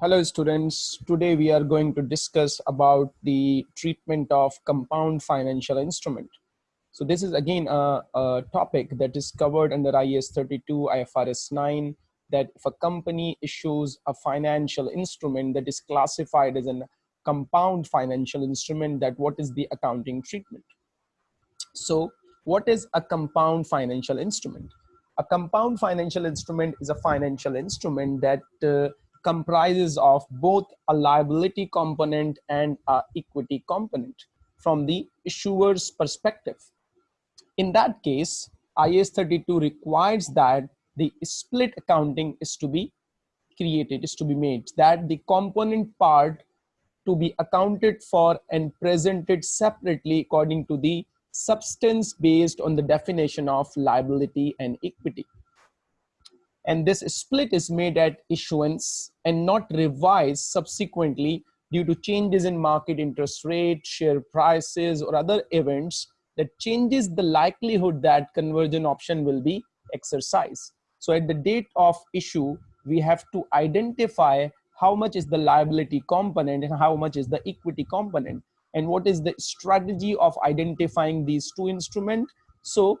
Hello students, today we are going to discuss about the treatment of compound financial instrument. So this is again a, a, topic that is covered under IAS 32, IFRS 9, that if a company issues a financial instrument that is classified as a compound financial instrument, that what is the accounting treatment? So what is a compound financial instrument? A compound financial instrument is a financial instrument that uh, comprises of both a liability component and a equity component from the issuer's perspective. In that case, IAS 32 requires that the split accounting is to be created, is to be made, that the component part to be accounted for and presented separately according to the substance based on the definition of liability and equity and this split is made at issuance and not revised subsequently due to changes in market interest rate, share prices, or other events that changes the likelihood that conversion option will be exercised. So at the date of issue, we have to identify how much is the liability component and how much is the equity component and what is the strategy of identifying these two instruments. So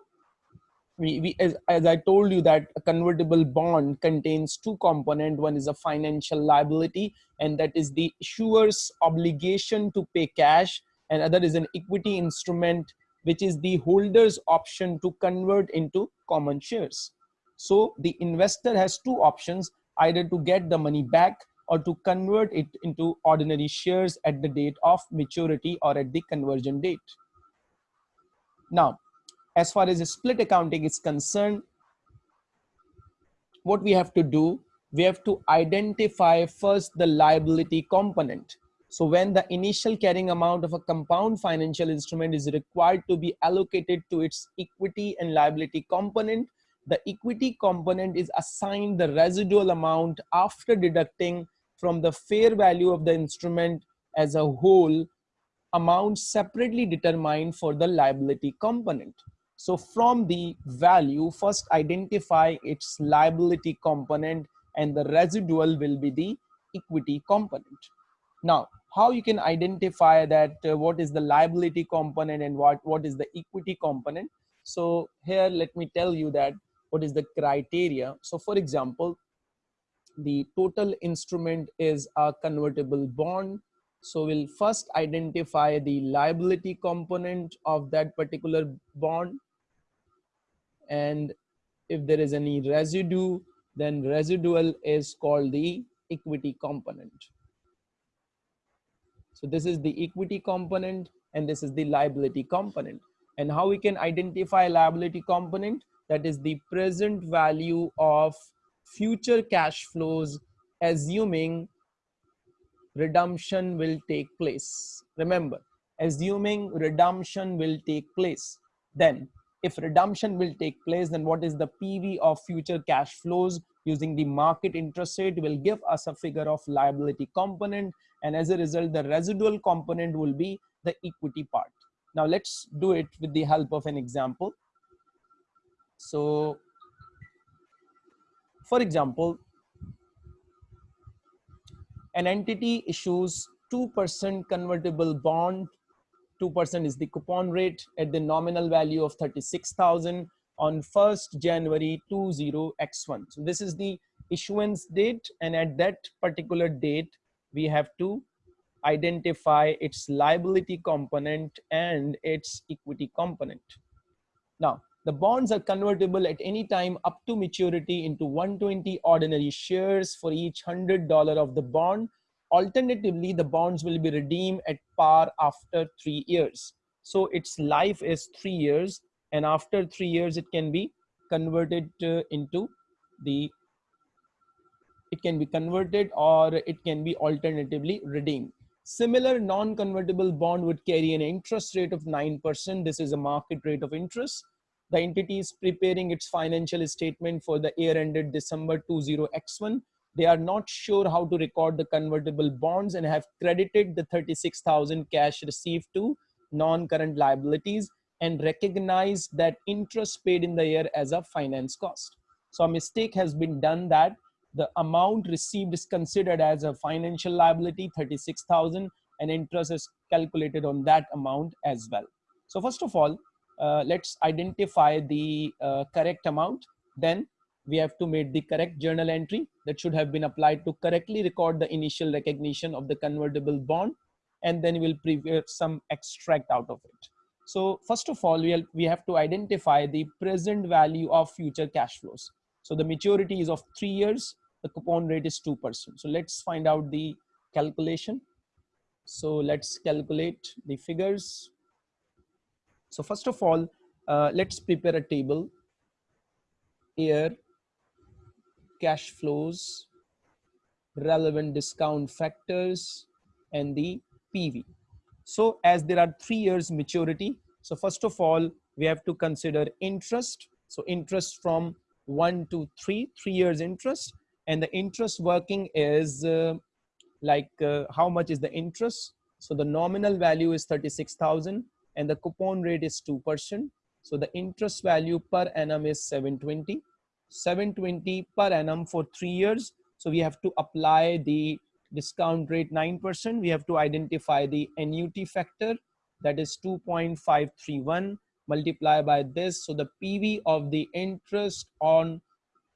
we, we as, as i told you that a convertible bond contains two component. One is a financial liability and that is the issuer's obligation to pay cash. And other is an equity instrument which is the holder's option to convert into common shares. So the investor has two options either to get the money back or to convert it into ordinary shares at the date of maturity or at the conversion date. Now as far as split accounting is concerned, what we have to do, we have to identify first the liability component. So when the initial carrying amount of a compound financial instrument is required to be allocated to its equity and liability component, the equity component is assigned the residual amount after deducting from the fair value of the instrument as a whole amount separately determined for the liability component. So from the value, first identify its liability component and the residual will be the equity component. Now, how you can identify that uh, what is the liability component and what, what is the equity component. So here, let me tell you that what is the criteria. So for example, the total instrument is a convertible bond. So we'll first identify the liability component of that particular bond and if there is any residue then residual is called the equity component. So this is the equity component and this is the liability component. And how we can identify liability component? That is the present value of future cash flows assuming redemption will take place. Remember assuming redemption will take place then if redemption will take place, then what is the PV of future cash flows using the market interest rate will give us a figure of liability component. And as a result, the residual component will be the equity part. Now let's do it with the help of an example. So for example, an entity issues 2% convertible bond 2% is the coupon rate at the nominal value of 36,000 on 1st January 20X1. So this is the issuance date and at that particular date, we have to identify its liability component and its equity component. Now, the bonds are convertible at any time up to maturity into 120 ordinary shares for each $100 of the bond Alternatively, the bonds will be redeemed at par after three years. So its life is three years and after three years, it can be converted uh, into the, it can be converted or it can be alternatively redeemed. Similar non-convertible bond would carry an interest rate of 9%. This is a market rate of interest. The entity is preparing its financial statement for the year ended December 20X1 they are not sure how to record the convertible bonds and have credited the 36,000 cash received to non-current liabilities and recognize that interest paid in the year as a finance cost. So a mistake has been done that the amount received is considered as a financial liability 36000 and interest is calculated on that amount as well so first of all uh, let's identify the uh, correct amount then we have to make the correct journal entry that should have been applied to correctly record the initial recognition of the convertible bond and then we'll prepare some extract out of it so first of all we'll, we have to identify the present value of future cash flows so the maturity is of three years the coupon rate is 2%. So let's find out the calculation. So let's calculate the figures. So first of all, uh, let's prepare a table. Here, cash flows, relevant discount factors, and the PV. So as there are three years maturity, so first of all, we have to consider interest. So interest from one to three, three years interest and the interest working is uh, like uh, how much is the interest so the nominal value is 36000 and the coupon rate is 2% so the interest value per annum is 720 720 per annum for 3 years. So we have to apply the discount rate 9% we have to identify the annuity factor that is 2.531 multiply by this. So the pv of the interest on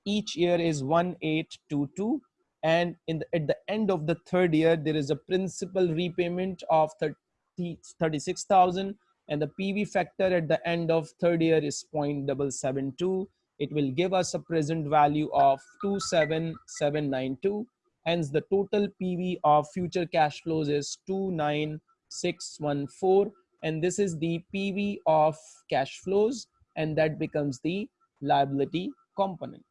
each year is 1822 and in the, at the end of the third year there is a principal repayment of 30, 36000 and the pv factor at the end of third year is 0.772 it will give us a present value of 27792 hence the total pv of future cash flows is 29614 and this is the pv of cash flows and that becomes the liability component.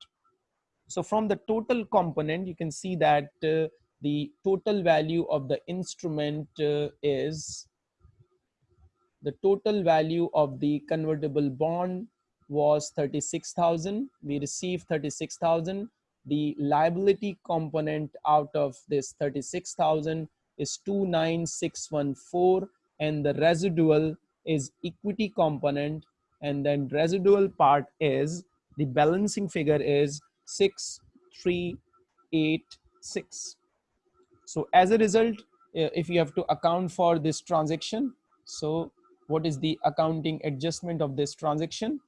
So from the total component, you can see that uh, the total value of the instrument uh, is the total value of the convertible bond was 36,000. We received 36,000. The liability component out of this 36,000 is 29614 and the residual is equity component and then residual part is the balancing figure is 6386. So as a result, uh, if you have to account for this transaction, so what is the accounting adjustment of this transaction?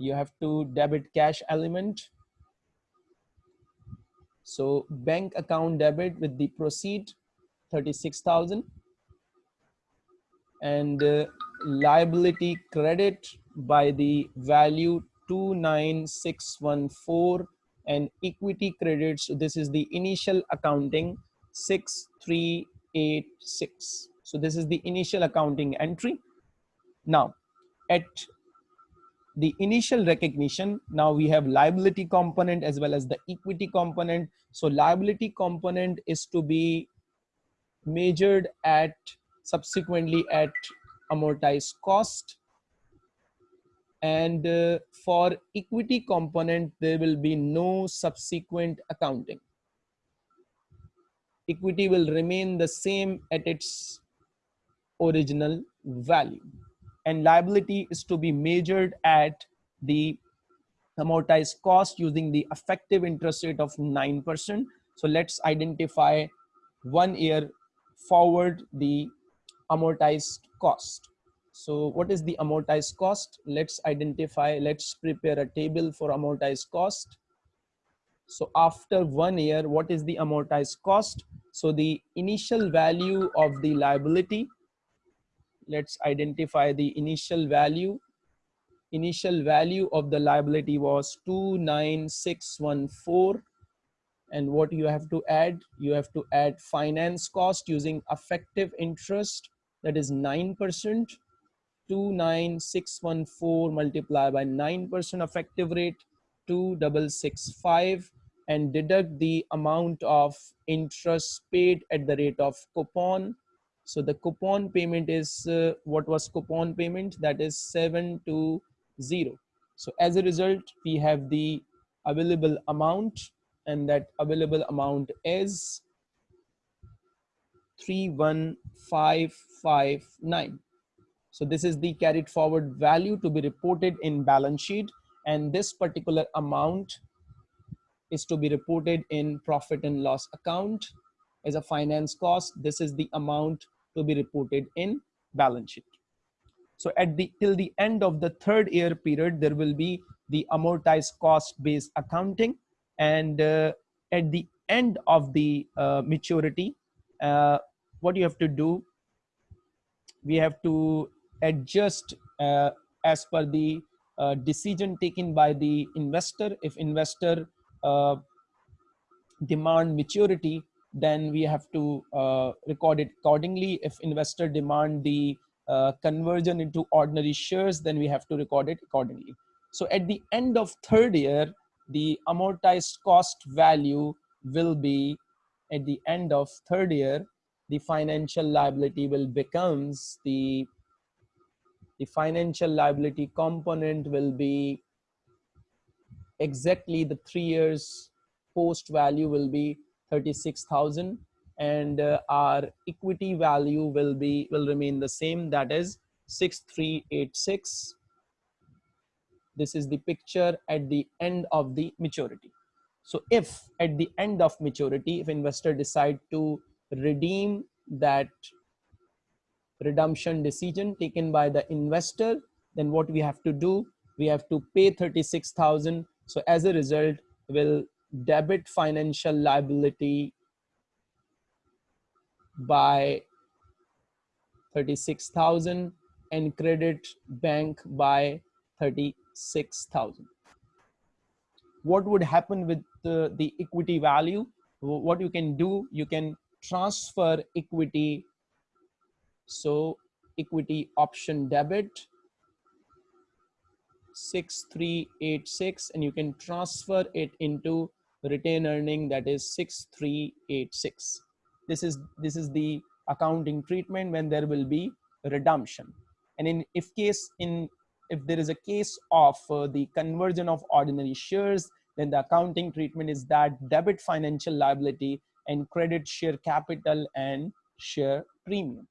You have to debit cash element. So bank account debit with the proceed 36,000 and uh, liability credit by the value 29614 and equity credits. This is the initial accounting 6386 so this is the initial accounting entry. Now at the initial recognition. Now we have liability component as well as the equity component. So liability component is to be measured at subsequently at amortized cost. And uh, for equity component there will be no subsequent accounting. Equity will remain the same at its original value and liability is to be measured at the amortized cost using the effective interest rate of 9% so let's identify one year forward the amortized cost so what is the amortized cost? Let's identify, let's prepare a table for amortized cost. So after one year, what is the amortized cost? So the initial value of the liability, let's identify the initial value. Initial value of the liability was 29614 and what you have to add you have to add finance cost using effective interest that is 9% 29614 multiplied by 9% effective rate 2665 and deduct the amount of interest paid at the rate of coupon so the coupon payment is uh, what was coupon payment? That is 720 so as a result we have the available amount and that available amount is 31559 so this is the carried forward value to be reported in balance sheet and this particular amount is to be reported in profit and loss account as a finance cost. This is the amount to be reported in balance sheet. So at the till the end of the third year period, there will be the amortized cost based accounting. And uh, at the end of the uh, maturity, uh, what you have to do, we have to adjust uh, as per the uh, decision taken by the investor. If investor uh, demand maturity, then we have to uh, record it accordingly. If investor demand the uh, conversion into ordinary shares, then we have to record it accordingly. So at the end of third year, the amortized cost value will be at the end of third year, the financial liability will becomes the the financial liability component will be exactly the three years post value will be 36,000 and uh, our equity value will be will remain the same that is 6386 this is the picture at the end of the maturity. So if at the end of maturity if investor decide to redeem that redemption decision taken by the investor then what we have to do? We have to pay 36000 so as a result will debit financial liability by 36,000 and credit bank by 36,000. What would happen with the, the equity value? What you can do, you can transfer equity. So equity option debit 6386 and you can transfer it into retain earning that is 6386 this is this is the accounting treatment when there will be redemption. And in if case in if there is a case of uh, the conversion of ordinary shares then the accounting treatment is that debit financial liability and credit share capital and share premium